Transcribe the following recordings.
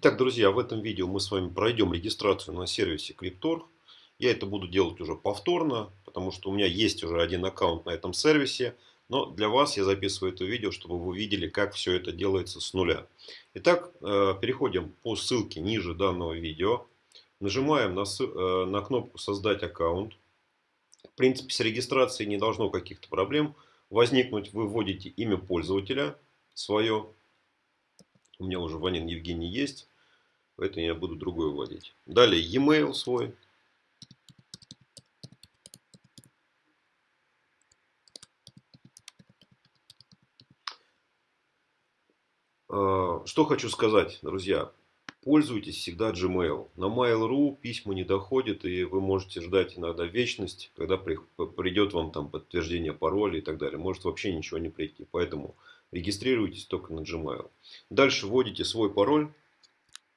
Итак, друзья, в этом видео мы с вами пройдем регистрацию на сервисе Cryptor. Я это буду делать уже повторно, потому что у меня есть уже один аккаунт на этом сервисе. Но для вас я записываю это видео, чтобы вы увидели, как все это делается с нуля. Итак, э, переходим по ссылке ниже данного видео. Нажимаем на, э, на кнопку «Создать аккаунт». В принципе, с регистрацией не должно каких-то проблем возникнуть. Вы вводите имя пользователя свое. У меня уже Ванин Евгений есть. Поэтому я буду другой вводить. Далее e-mail свой. А, что хочу сказать, друзья. Пользуйтесь всегда Gmail. На Mail.ru письма не доходят, и вы можете ждать иногда вечность, когда придет вам там подтверждение пароля и так далее. Может вообще ничего не прийти. Поэтому регистрируйтесь только на Gmail. Дальше вводите свой пароль,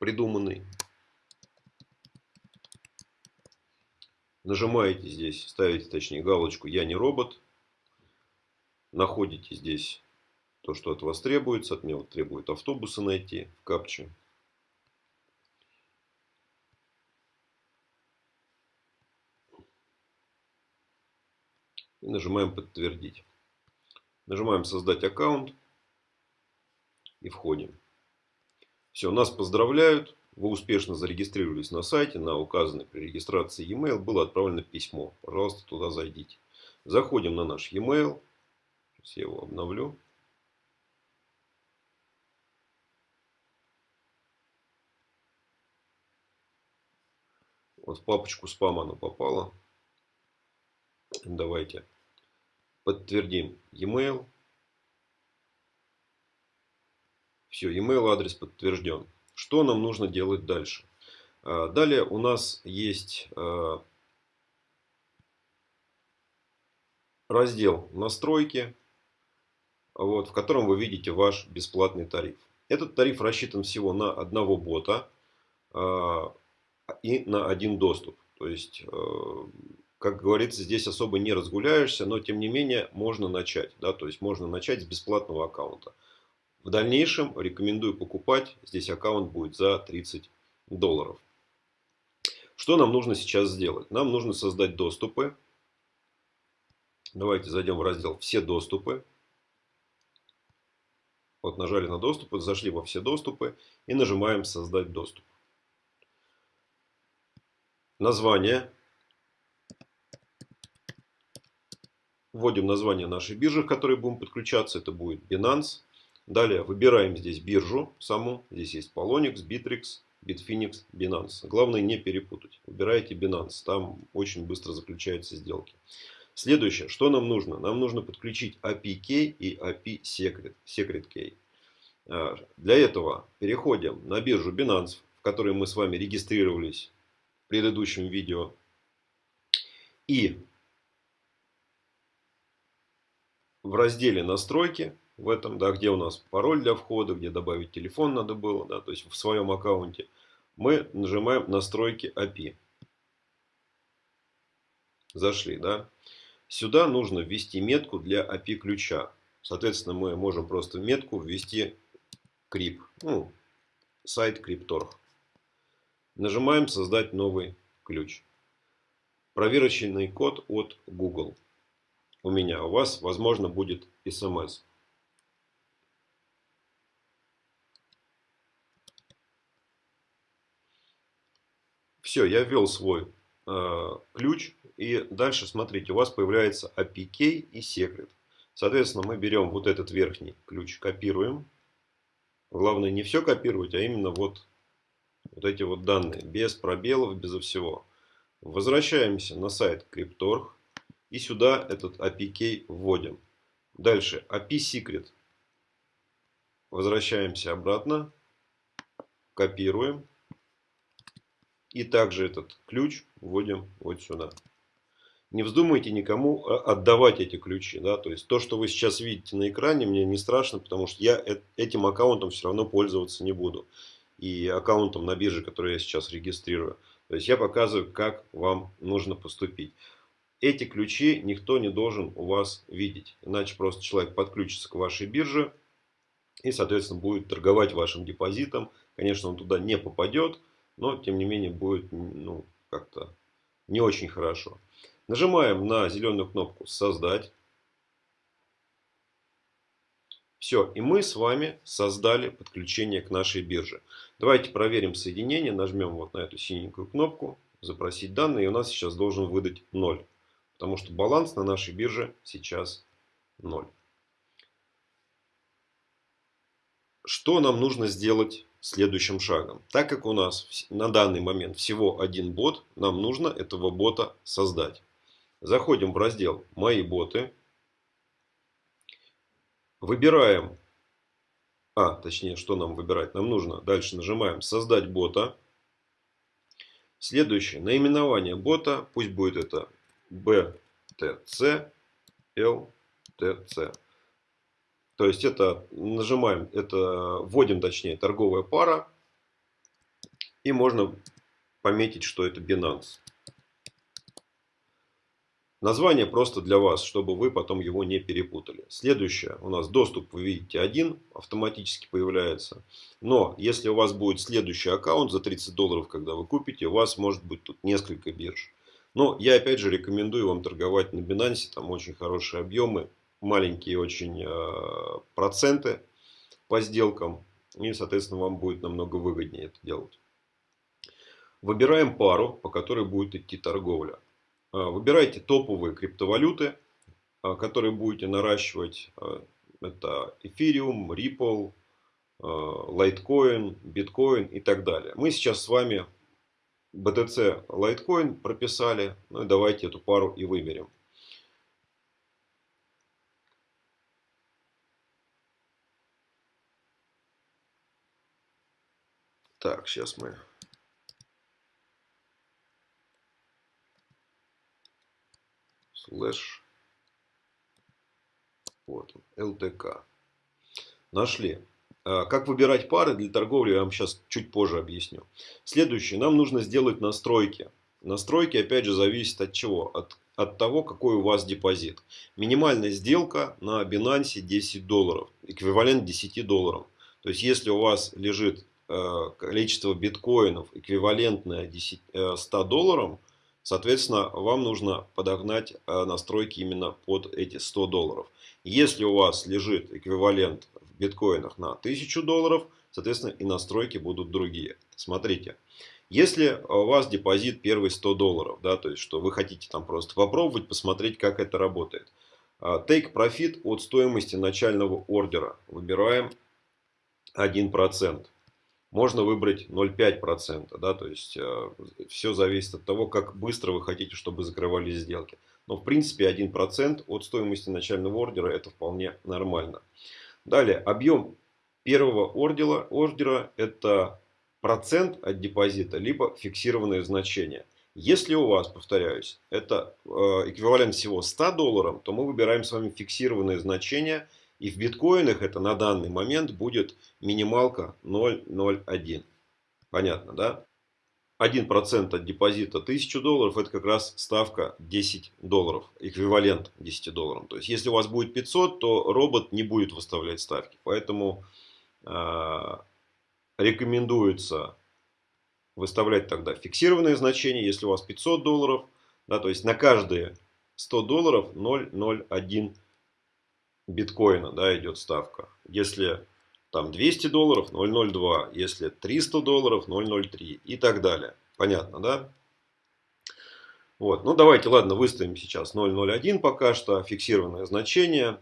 придуманный. Нажимаете здесь, ставите точнее галочку «Я не робот». Находите здесь то, что от вас требуется. От меня вот требует автобусы найти в капче. И нажимаем «Подтвердить». Нажимаем «Создать аккаунт» и входим. Все, нас поздравляют. Вы успешно зарегистрировались на сайте. На указанный при регистрации e-mail было отправлено письмо. Пожалуйста, туда зайдите. Заходим на наш e-mail. Сейчас я его обновлю. Вот в папочку спам оно попало. Давайте подтвердим e-mail. Все, email адрес подтвержден. Что нам нужно делать дальше? А, далее у нас есть а, раздел настройки, вот, в котором вы видите ваш бесплатный тариф. Этот тариф рассчитан всего на одного бота а, и на один доступ. То есть, как говорится, здесь особо не разгуляешься, но тем не менее можно начать. Да? То есть можно начать с бесплатного аккаунта. В дальнейшем рекомендую покупать. Здесь аккаунт будет за 30 долларов. Что нам нужно сейчас сделать? Нам нужно создать доступы. Давайте зайдем в раздел «Все доступы». Вот нажали на доступы, зашли во все доступы и нажимаем «Создать доступ». Название. Вводим название нашей биржи, к которой будем подключаться. Это будет Binance. Далее выбираем здесь биржу саму. Здесь есть Polonix, Bittrex, Bitfinex, Binance. Главное не перепутать. Выбирайте Binance. Там очень быстро заключаются сделки. Следующее, что нам нужно? Нам нужно подключить API Key и API Secret, Secret Key. А, для этого переходим на биржу Binance, в которой мы с вами регистрировались в предыдущем видео. И в разделе настройки в этом, да, где у нас пароль для входа, где добавить телефон надо было, да, то есть в своем аккаунте, мы нажимаем настройки API. Зашли, да. Сюда нужно ввести метку для API ключа. Соответственно, мы можем просто метку ввести крип, ну, сайт Cryptor. Нажимаем создать новый ключ. Проверочный код от Google. У меня, у вас, возможно, будет смс. Все, я ввел свой э, ключ. И дальше, смотрите, у вас появляется API Key и Secret. Соответственно, мы берем вот этот верхний ключ, копируем. Главное не все копировать, а именно вот, вот эти вот данные. Без пробелов, безо всего. Возвращаемся на сайт Cryptorg. И сюда этот API Key вводим. Дальше API Secret. Возвращаемся обратно. Копируем. И также этот ключ вводим вот сюда. Не вздумайте никому а, отдавать эти ключи. Да? То есть то, что вы сейчас видите на экране, мне не страшно, потому что я этим аккаунтом все равно пользоваться не буду. И аккаунтом на бирже, который я сейчас регистрирую. То есть я показываю, как вам нужно поступить. Эти ключи никто не должен у вас видеть. Иначе просто человек подключится к вашей бирже и, соответственно, будет торговать вашим депозитом Конечно, он туда не попадет, но тем не менее будет ну, как-то не очень хорошо. Нажимаем на зеленую кнопку «Создать». Все, и мы с вами создали подключение к нашей бирже. Давайте проверим соединение. Нажмем вот на эту синенькую кнопку «Запросить данные». И у нас сейчас должен выдать 0. Потому что баланс на нашей бирже сейчас 0. Что нам нужно сделать следующим шагом? Так как у нас на данный момент всего один бот, нам нужно этого бота создать. Заходим в раздел «Мои боты». Выбираем, а, точнее, что нам выбирать? Нам нужно, дальше нажимаем «Создать бота». Следующее, наименование бота, пусть будет это BTC LTC. То есть это нажимаем, это вводим точнее торговая пара. И можно пометить, что это Binance. Название просто для вас, чтобы вы потом его не перепутали. Следующее. У нас доступ, вы видите, один автоматически появляется. Но если у вас будет следующий аккаунт за 30 долларов, когда вы купите, у вас может быть тут несколько бирж. Но я опять же рекомендую вам торговать на Binance. Там очень хорошие объемы, маленькие очень э, проценты по сделкам. И, соответственно, вам будет намного выгоднее это делать. Выбираем пару, по которой будет идти торговля. А, выбирайте топовые криптовалюты, а, которые будете наращивать. Это Ethereum, Ripple, Litecoin, Bitcoin и так далее. Мы сейчас с вами BTC Litecoin прописали. Ну и давайте эту пару и выберем. Так, сейчас мы слэш вот LTK. Нашли. А, как выбирать пары для торговли, я вам сейчас чуть позже объясню. Следующее. Нам нужно сделать настройки. Настройки, опять же, зависят от чего? От, от того, какой у вас депозит. Минимальная сделка на Binance 10 долларов. Эквивалент 10 долларов. То есть, если у вас лежит количество биткоинов эквивалентное 10, э, 100 долларам, Соответственно, вам нужно подогнать э, настройки именно под эти 100 долларов. Если у вас лежит эквивалент в биткоинах на 1000 долларов, соответственно, и настройки будут другие. Смотрите, если у вас депозит первый 100 долларов, да, то есть, что вы хотите там просто попробовать, посмотреть, как это работает. Take Profit от стоимости начального ордера. Выбираем 1% можно выбрать 0,5%. Да, то есть э, все зависит от того, как быстро вы хотите, чтобы закрывались сделки. Но в принципе 1% от стоимости начального ордера это вполне нормально. Далее, объем первого ордера, ордера это процент от депозита, либо фиксированное значение. Если у вас, повторяюсь, это э, эквивалент всего 100 долларов, то мы выбираем с вами фиксированное значение – и в биткоинах это на данный момент будет минималка 0,01. Понятно, да? 1% от депозита 1000 долларов, это как раз ставка 10 долларов, эквивалент 10 долларам. То есть, если у вас будет 500, то робот не будет выставлять ставки. Поэтому э, рекомендуется выставлять тогда фиксированное значение, если у вас 500 долларов, да, то есть на каждые 100 долларов 0,01 биткоина да, идет ставка. Если там 200 долларов 0,02, если 300 долларов 0,03 и так далее. Понятно, да? Вот, ну давайте, ладно, выставим сейчас 0,01 пока что, фиксированное значение.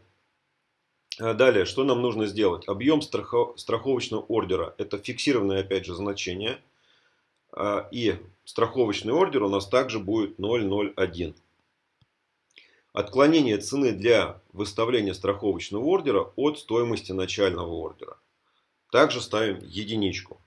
А далее, что нам нужно сделать? Объем страховочного ордера, это фиксированное опять же значение. А, и страховочный ордер у нас также будет 0,01. Отклонение цены для выставления страховочного ордера от стоимости начального ордера. Также ставим единичку.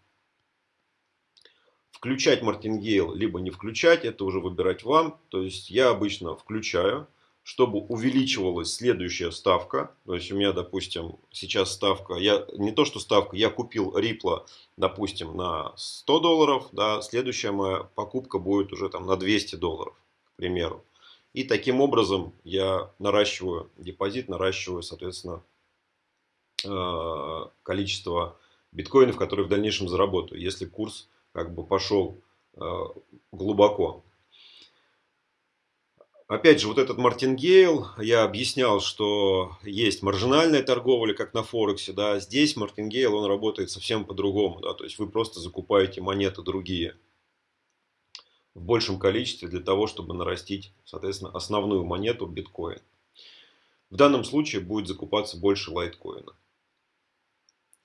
Включать мартингейл, либо не включать, это уже выбирать вам. То есть я обычно включаю, чтобы увеличивалась следующая ставка. То есть у меня, допустим, сейчас ставка, я не то что ставка, я купил Ripple, допустим, на 100 долларов. Да, следующая моя покупка будет уже там на 200 долларов, к примеру. И таким образом я наращиваю депозит, наращиваю, соответственно, э, количество биткоинов, которые в дальнейшем заработаю, если курс как бы пошел глубоко. Опять же, вот этот Мартингейл, я объяснял, что есть маржинальная торговля, как на Форексе, да, здесь Мартингейл, он работает совсем по-другому, да, то есть вы просто закупаете монеты другие в большем количестве для того, чтобы нарастить, соответственно, основную монету биткоин. В данном случае будет закупаться больше лайткоина.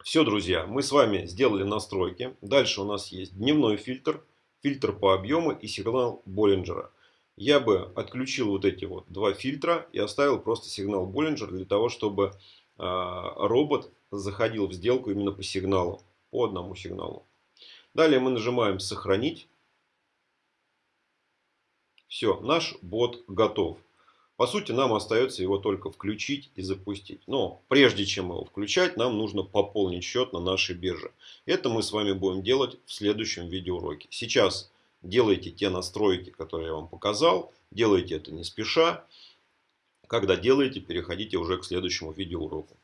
Все, друзья, мы с вами сделали настройки. Дальше у нас есть дневной фильтр, фильтр по объему и сигнал Боллинджера я бы отключил вот эти вот два фильтра и оставил просто сигнал Боллинджер для того, чтобы а, робот заходил в сделку именно по сигналу, по одному сигналу. Далее мы нажимаем «Сохранить». Все, наш бот готов. По сути, нам остается его только включить и запустить. Но прежде чем его включать, нам нужно пополнить счет на нашей бирже. Это мы с вами будем делать в следующем видеоуроке. Сейчас делайте те настройки, которые я вам показал. Делайте это не спеша. Когда делаете, переходите уже к следующему видеоуроку.